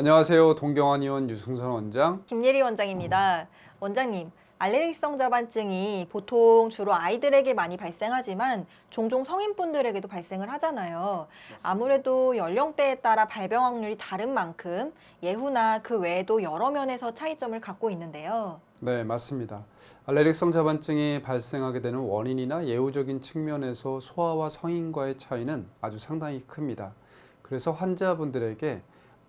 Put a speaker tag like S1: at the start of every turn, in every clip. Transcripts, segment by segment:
S1: 안녕하세요. 동경환 의원 유승선 원장.
S2: 김예리 원장입니다. 원장님, 알레르기성 자반증이 보통 주로 아이들에게 많이 발생하지만 종종 성인분들에게도 발생을 하잖아요. 아무래도 연령대에 따라 발병 확률이 다른 만큼 예후나 그 외에도 여러 면에서 차이점을 갖고 있는데요.
S1: 네, 맞습니다. 알레르기성 자반증이 발생하게 되는 원인이나 예후적인 측면에서 소아와 성인과의 차이는 아주 상당히 큽니다. 그래서 환자분들에게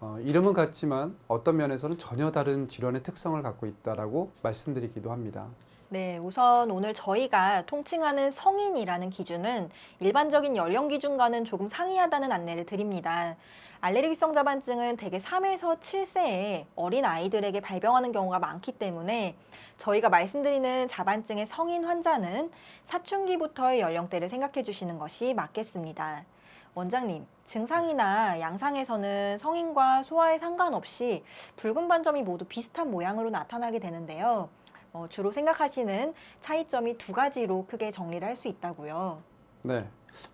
S1: 어, 이름은 같지만 어떤 면에서는 전혀 다른 질환의 특성을 갖고 있다라고 말씀드리기도 합니다.
S2: 네, 우선 오늘 저희가 통칭하는 성인이라는 기준은 일반적인 연령 기준과는 조금 상이하다는 안내를 드립니다. 알레르기성 자반증은 대개 3에서 7세의 어린 아이들에게 발병하는 경우가 많기 때문에 저희가 말씀드리는 자반증의 성인 환자는 사춘기부터의 연령대를 생각해 주시는 것이 맞겠습니다. 원장님, 증상이나 양상에서는 성인과 소아에 상관없이 붉은 반점이 모두 비슷한 모양으로 나타나게 되는데요. 어, 주로 생각하시는 차이점이 두 가지로 크게 정리를 할 수 있다고요.
S1: 네,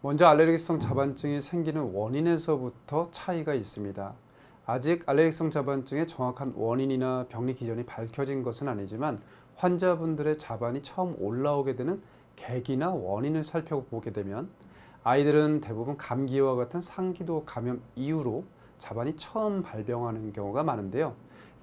S1: 먼저 알레르기성 자반증이 생기는 원인에서부터 차이가 있습니다. 아직 알레르기성 자반증의 정확한 원인이나 병리 기전이 밝혀진 것은 아니지만 환자분들의 자반이 처음 올라오게 되는 계기나 원인을 살펴보게 되면 아이들은 대부분 감기와 같은 상기도 감염 이후로 자반이 처음 발병하는 경우가 많은데요.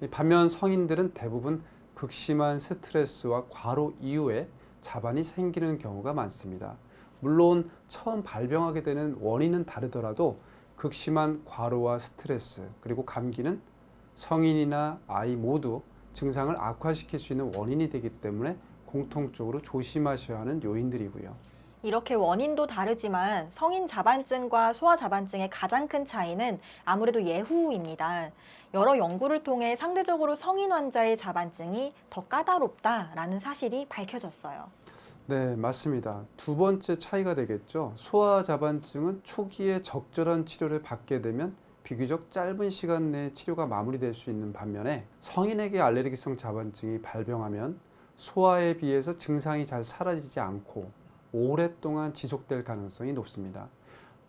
S1: 반면 성인들은 대부분 극심한 스트레스와 과로 이후에 자반이 생기는 경우가 많습니다. 물론 처음 발병하게 되는 원인은 다르더라도 극심한 과로와 스트레스 그리고 감기는 성인이나 아이 모두 증상을 악화시킬 수 있는 원인이 되기 때문에 공통적으로 조심하셔야 하는 요인들이고요.
S2: 이렇게 원인도 다르지만 성인 자반증과 소아 자반증의 가장 큰 차이는 아무래도 예후입니다. 여러 연구를 통해 상대적으로 성인 환자의 자반증이 더 까다롭다라는 사실이 밝혀졌어요.
S1: 네, 맞습니다. 두 번째 차이가 되겠죠. 소아 자반증은 초기에 적절한 치료를 받게 되면 비교적 짧은 시간 내에 치료가 마무리될 수 있는 반면에 성인에게 알레르기성 자반증이 발병하면 소아에 비해서 증상이 잘 사라지지 않고 오랫동안 지속될 가능성이 높습니다.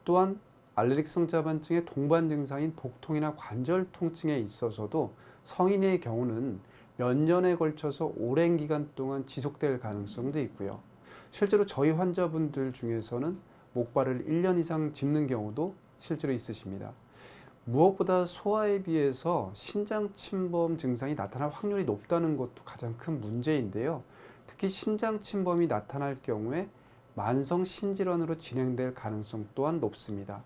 S1: 또한 알레르기 성 자반증의 동반 증상인 복통이나 관절 통증에 있어서도 성인의 경우는 몇 년에 걸쳐서 오랜 기간 동안 지속될 가능성도 있고요. 실제로 저희 환자분들 중에서는 목발을 1년 이상 짚는 경우도 실제로 있으십니다. 무엇보다 소아에 비해서 신장 침범 증상이 나타날 확률이 높다는 것도 가장 큰 문제인데요. 특히 신장 침범이 나타날 경우에 만성 신질환으로 진행될 가능성 또한 높습니다.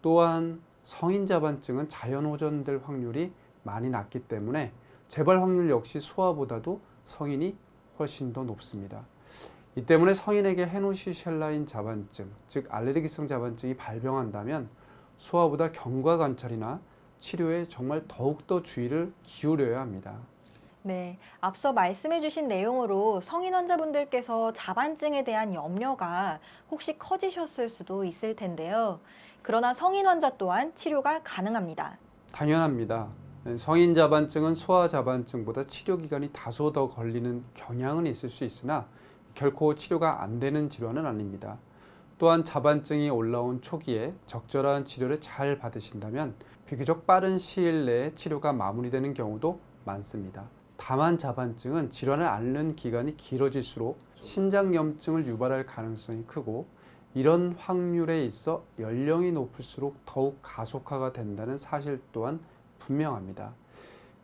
S1: 또한 성인 자반증은 자연 호전될 확률이 많이 낮기 때문에 재발 확률 역시 소아보다도 성인이 훨씬 더 높습니다. 이 때문에 성인에게 헤노시셸라인 자반증, 즉 알레르기성 자반증이 발병한다면 소아보다 경과 관찰이나 치료에 정말 더욱더 주의를 기울여야 합니다.
S2: 네, 앞서 말씀해 주신 내용으로 성인 환자분들께서 자반증에 대한 염려가 혹시 커지셨을 수도 있을 텐데요. 그러나 성인 환자 또한 치료가 가능합니다.
S1: 당연합니다. 성인 자반증은 소아 자반증보다 치료 기간이 다소 더 걸리는 경향은 있을 수 있으나 결코 치료가 안 되는 질환은 아닙니다. 또한 자반증이 올라온 초기에 적절한 치료를 잘 받으신다면 비교적 빠른 시일 내에 치료가 마무리되는 경우도 많습니다. 다만 자반증은 질환을 앓는 기간이 길어질수록 신장염증을 유발할 가능성이 크고 이런 확률에 있어 연령이 높을수록 더욱 가속화가 된다는 사실 또한 분명합니다.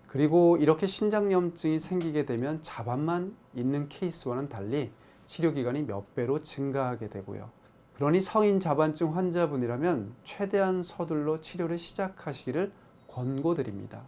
S1: 그리고 이렇게 신장염증이 생기게 되면 자반만 있는 케이스와는 달리 치료기간이 몇 배로 증가하게 되고요. 그러니 성인 자반증 환자분이라면 최대한 서둘러 치료를 시작하시기를 권고드립니다.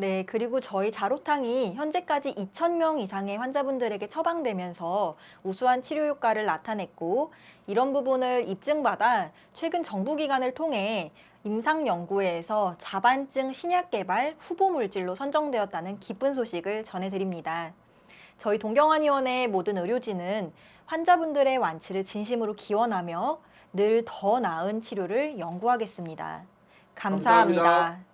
S2: 네, 그리고 저희 자로탕이 현재까지 2,000명 이상의 환자분들에게 처방되면서 우수한 치료 효과를 나타냈고 이런 부분을 입증받아 최근 정부기관을 통해 임상연구회에서 자반증 신약 개발 후보 물질로 선정되었다는 기쁜 소식을 전해드립니다. 저희 동경환의원의 모든 의료진은 환자분들의 완치를 진심으로 기원하며 늘 더 나은 치료를 연구하겠습니다 감사합니다. 감사합니다.